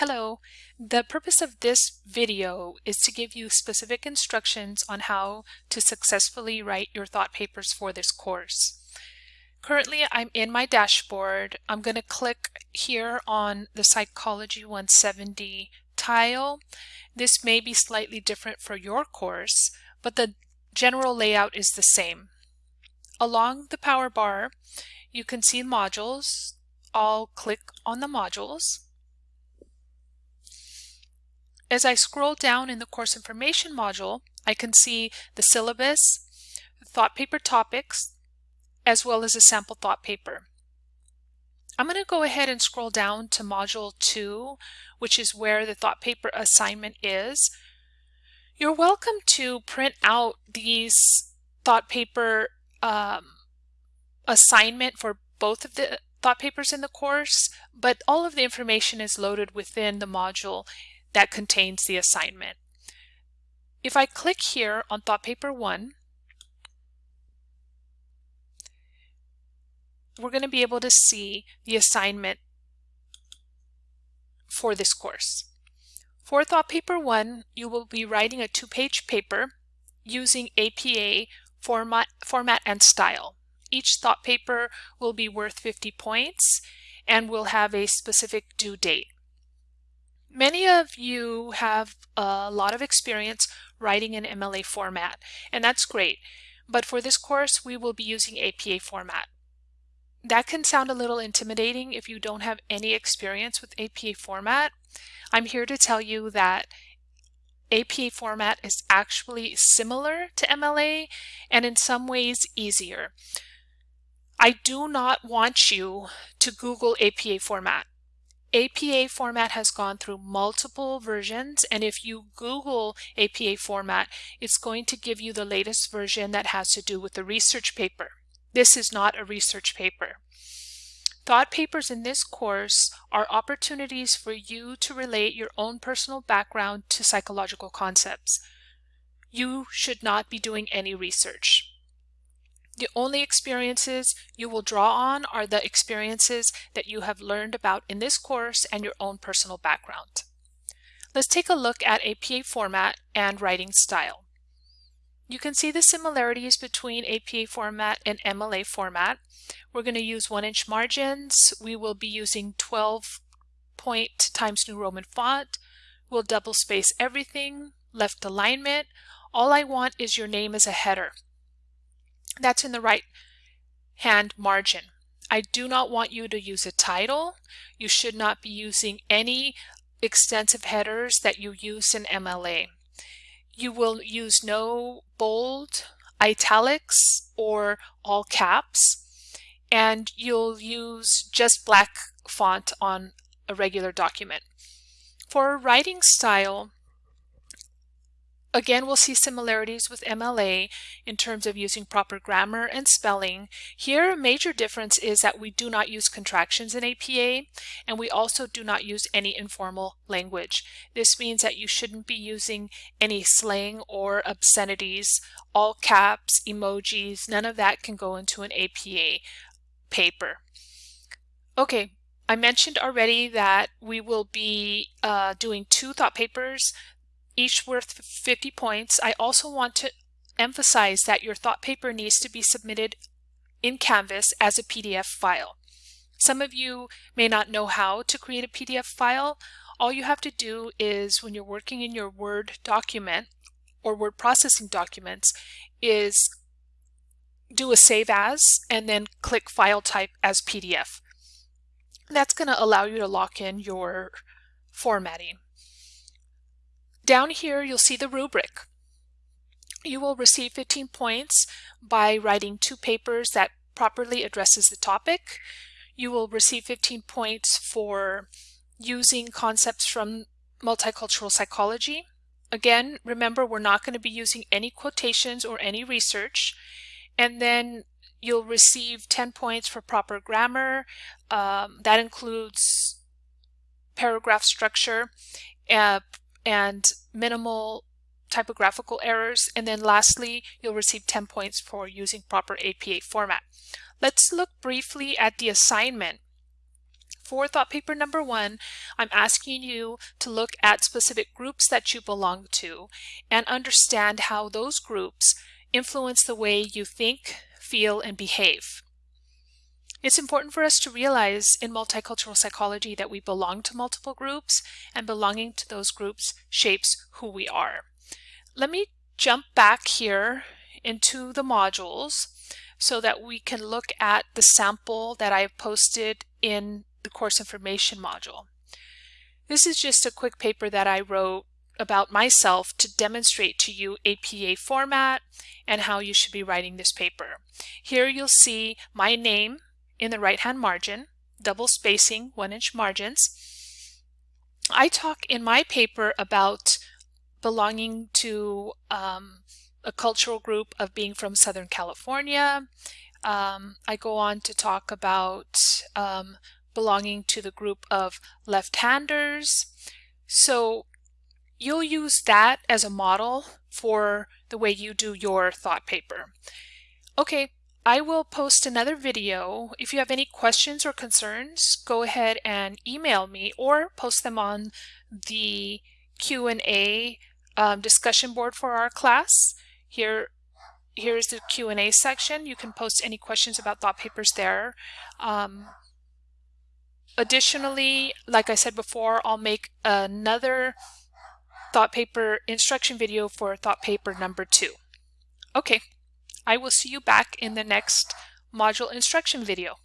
Hello, the purpose of this video is to give you specific instructions on how to successfully write your thought papers for this course. Currently I'm in my dashboard. I'm going to click here on the Psychology 170 tile. This may be slightly different for your course, but the general layout is the same. Along the power bar you can see modules. I'll click on the modules. As I scroll down in the course information module, I can see the syllabus, thought paper topics, as well as a sample thought paper. I'm going to go ahead and scroll down to module 2, which is where the thought paper assignment is. You're welcome to print out these thought paper um, assignment for both of the thought papers in the course, but all of the information is loaded within the module that contains the assignment. If I click here on thought paper 1, we're going to be able to see the assignment for this course. For thought paper 1, you will be writing a two-page paper using APA format, format and style. Each thought paper will be worth 50 points and will have a specific due date. Many of you have a lot of experience writing in MLA format, and that's great. But for this course, we will be using APA format. That can sound a little intimidating if you don't have any experience with APA format. I'm here to tell you that APA format is actually similar to MLA and in some ways easier. I do not want you to Google APA format. APA format has gone through multiple versions and if you Google APA format it's going to give you the latest version that has to do with the research paper. This is not a research paper. Thought papers in this course are opportunities for you to relate your own personal background to psychological concepts. You should not be doing any research. The only experiences you will draw on are the experiences that you have learned about in this course and your own personal background. Let's take a look at APA format and writing style. You can see the similarities between APA format and MLA format. We're going to use one inch margins. We will be using 12 point times New Roman font. We'll double space everything, left alignment. All I want is your name as a header. That's in the right hand margin. I do not want you to use a title. You should not be using any extensive headers that you use in MLA. You will use no bold, italics, or all caps, and you'll use just black font on a regular document. For writing style, Again, we'll see similarities with MLA in terms of using proper grammar and spelling. Here, a major difference is that we do not use contractions in APA, and we also do not use any informal language. This means that you shouldn't be using any slang or obscenities, all caps, emojis, none of that can go into an APA paper. Okay, I mentioned already that we will be uh, doing two thought papers each worth 50 points. I also want to emphasize that your thought paper needs to be submitted in Canvas as a PDF file. Some of you may not know how to create a PDF file. All you have to do is when you're working in your Word document or word processing documents is do a save as and then click file type as PDF. That's going to allow you to lock in your formatting. Down here, you'll see the rubric. You will receive 15 points by writing two papers that properly addresses the topic. You will receive 15 points for using concepts from multicultural psychology. Again, remember we're not going to be using any quotations or any research. And then you'll receive 10 points for proper grammar. Um, that includes paragraph structure, uh, and minimal typographical errors. And then lastly, you'll receive 10 points for using proper APA format. Let's look briefly at the assignment for thought paper number one, I'm asking you to look at specific groups that you belong to and understand how those groups influence the way you think, feel, and behave. It's important for us to realize in multicultural psychology that we belong to multiple groups and belonging to those groups shapes who we are. Let me jump back here into the modules so that we can look at the sample that I've posted in the course information module. This is just a quick paper that I wrote about myself to demonstrate to you APA format and how you should be writing this paper. Here you'll see my name in the right hand margin, double spacing, one inch margins. I talk in my paper about belonging to um, a cultural group of being from Southern California. Um, I go on to talk about um, belonging to the group of left-handers. So you'll use that as a model for the way you do your thought paper. Okay, I will post another video. If you have any questions or concerns, go ahead and email me or post them on the Q&A um, discussion board for our class. Here, here's the Q&A section. You can post any questions about thought papers there. Um, additionally, like I said before, I'll make another thought paper instruction video for thought paper number two. Okay. I will see you back in the next module instruction video.